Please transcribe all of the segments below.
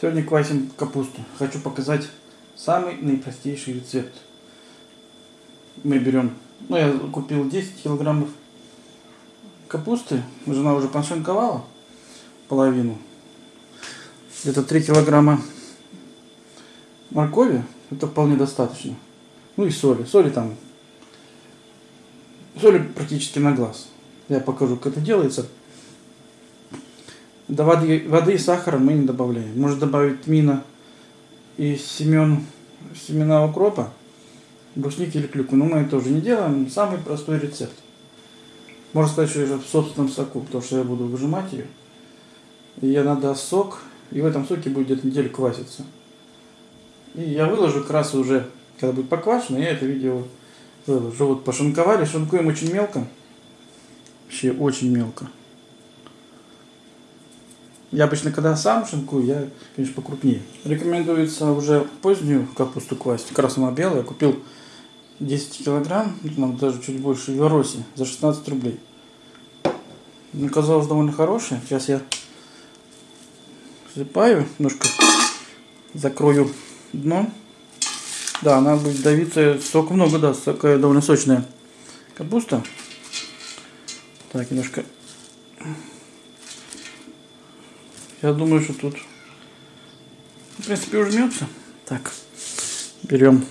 Сегодня квасим капусту. Хочу показать самый наипростейший рецепт. Мы берем, ну я купил 10 килограммов капусты. Жена уже подшинковала половину. Где-то 3 килограмма моркови. Это вполне достаточно. Ну и соли. Соли там. Соли практически на глаз. Я покажу, как это делается. До воды, воды и сахара мы не добавляем. Можно добавить мина и семен, семена укропа, брусники или клюквы. Но мы это тоже не делаем. Самый простой рецепт. Можно сказать, что в собственном соку, потому что я буду выжимать ее. И я надаст сок, и в этом соке будет где-то неделю кваситься. И я выложу как раз уже, когда будет поквашено, я это видео выложу. Вот пошинковали, шинкуем очень мелко. Вообще очень мелко. Я обычно, когда сам шинкую, я, конечно, покрупнее. Рекомендуется уже позднюю капусту класть. Она белая. Купил 10 килограмм, нам даже чуть больше, в Велоросе за 16 рублей. Мне казалось довольно хорошая. Сейчас я засыпаю, немножко закрою дно. Да, она будет давиться, сок много даст, такая довольно сочная капуста. Так, немножко я думаю, что тут, в принципе, ужмется. Так, берем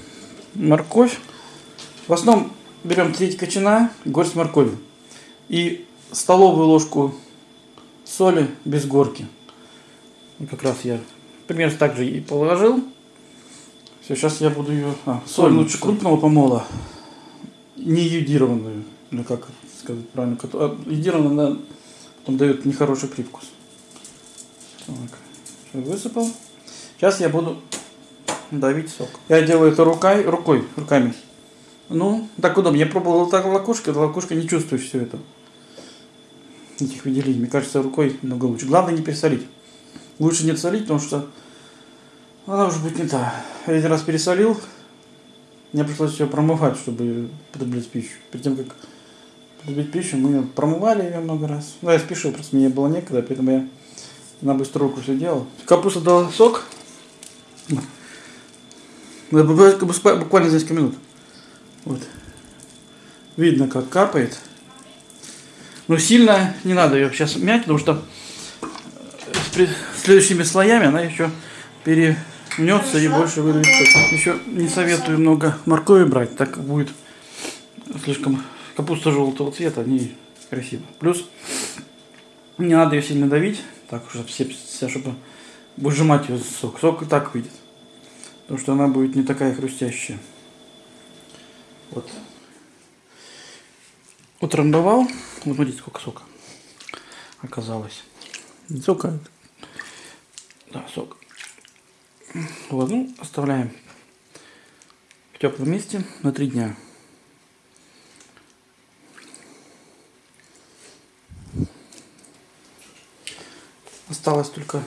морковь. В основном берем треть кочана, горсть моркови. И столовую ложку соли без горки. И как раз я примерно так же и положил. Все, сейчас я буду ее... А, соль лучше крупного помола. Не йодированную. Или как сказать правильно. Йодированная, она потом дает нехороший привкус. Так, высыпал. Сейчас я буду давить сок. Я делаю это рукой, рукой, руками. Ну, так удобно. Я пробовал так лакушка, лакушка не чувствую все это. Этих выделений. Мне кажется, рукой много лучше. Главное не пересолить. Лучше не солить, потому что она уже будет не та. Я один раз пересолил. Мне пришлось ее промывать, чтобы потреблять пищу. Перед тем, как потреблять пищу, мы промывали ее много раз. Ну, я спешу, просто мне было некогда, поэтому я на быструю руку все делал. Капуста дала сок. Буквально за несколько минут. Вот. Видно, как капает. Но сильно не надо ее сейчас мять, потому что с следующими слоями она еще перемнется и больше выдавит Еще не советую много моркови брать, так как будет слишком капуста желтого цвета, не красиво. Плюс не надо ее сильно давить. Так уже все, все чтобы выжимать ее сок. Сок и так выйдет. Потому что она будет не такая хрустящая. Вот. Утрамбовал. Вот смотрите, сколько сока оказалось. Не сока. Да, сок. Вот, ну, оставляем в теплом месте на три дня. Осталось только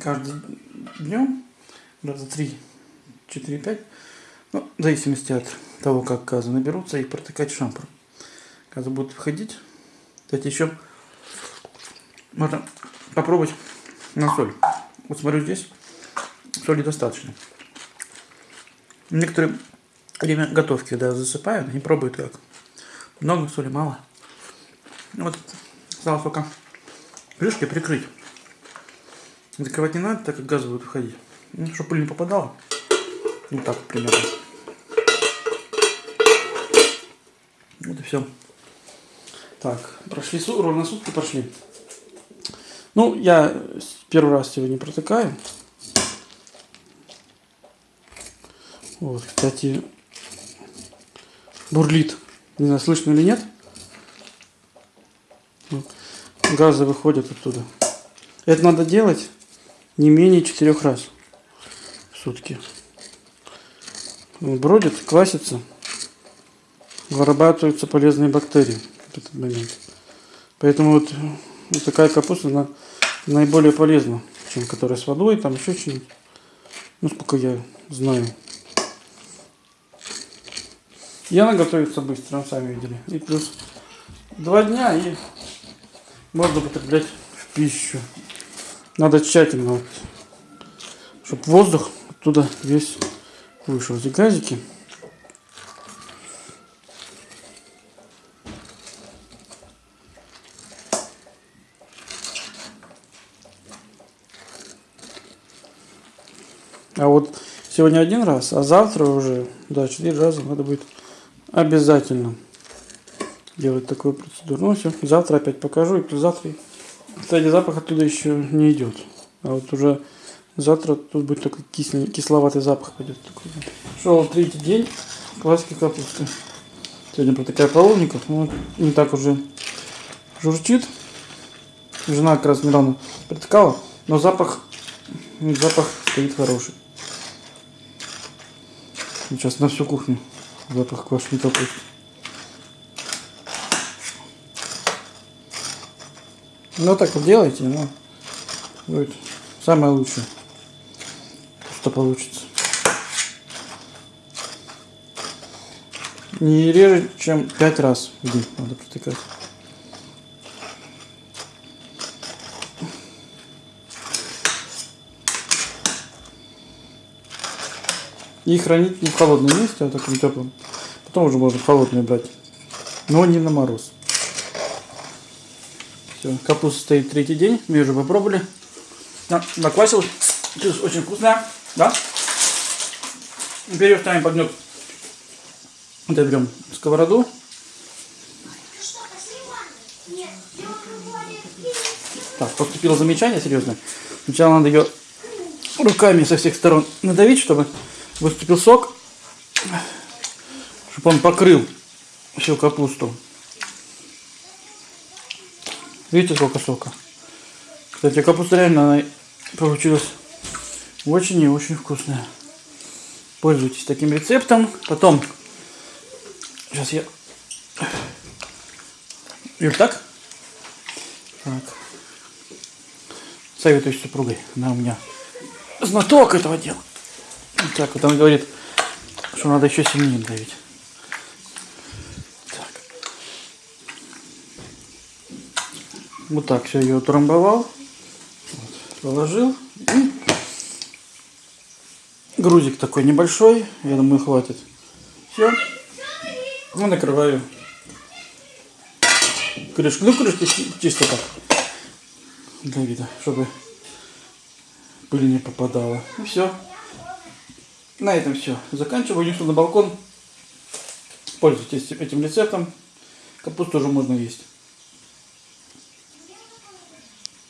каждый днем, раза три, четыре, пять, ну, в зависимости от того, как газы наберутся, и протыкать шампур. Газы будут входить. Кстати, еще можно попробовать на соль. Вот смотрю здесь, соли достаточно. Некоторые время готовки, когда засыпают, они пробуют как. Много соли, мало. Вот, осталось только крышкой прикрыть. Закрывать не надо, так как газ будет выходить. Ну, чтобы пыль не попадала. Ну так примерно. Вот и все. Так, прошли ровно сутки прошли. Ну, я первый раз сегодня протыкаю. Вот, кстати, бурлит. Не знаю, слышно или нет. Газы выходят оттуда. Это надо делать не менее четырех раз в сутки. Бродит, квасится, вырабатываются полезные бактерии в этот момент. Поэтому вот, вот такая капуста она наиболее полезна, чем которая с водой, там еще что-нибудь. Ну, сколько я знаю. И она готовится быстро, сами видели. И плюс два дня и можно употреблять в пищу. Надо тщательно вот чтобы воздух оттуда весь вышел. Эти газики. А вот сегодня один раз, а завтра уже, да, четыре раза надо будет обязательно делать такую процедуру. Ну все, завтра опять покажу, и завтра, кстати, запах оттуда еще не идет. А вот уже завтра тут будет такой кислый, кисловатый запах пойдет. Такой. Шел третий день классики капусты. Сегодня протыкаю половников, ну, не так уже журчит. Жена как раз недавно притыкала, но запах, запах стоит хороший. Сейчас на всю кухню запах квашеной капусты. Ну так вот делайте, ну будет самое лучшее, что получится. Не реже, чем пять раз в день надо протыкать. И хранить не в холодном месте, а в таком теплом. Потом уже можно холодную брать. Но не на мороз. Все, капуста стоит третий день. Мы уже попробовали. На, наквасилась. Чувствуется очень вкусная. Да? Теперь ее ставим под гнет. Вот берем сковороду. Так, поступило замечание серьезное. Сначала надо ее руками со всех сторон надавить, чтобы выступил сок, чтобы он покрыл всю капусту. Видите, сколько сока? Кстати, капуста реально получилась очень и очень вкусная. Пользуйтесь таким рецептом. Потом, сейчас я... Юль, так? Так. Советуюсь с супругой. Она у меня знаток этого дела. Так, вот он говорит, что надо еще сильнее давить. Вот так все ее утрамбовал. Вот, положил. И грузик такой небольшой. Я думаю, хватит. Все. Ну, накрываю крышку. Ну, крышку чисто так. Для вида, чтобы пыль не попадала. И все. На этом все. Заканчиваю. Несу на балкон. Пользуйтесь этим рецептом. Капусту уже можно есть.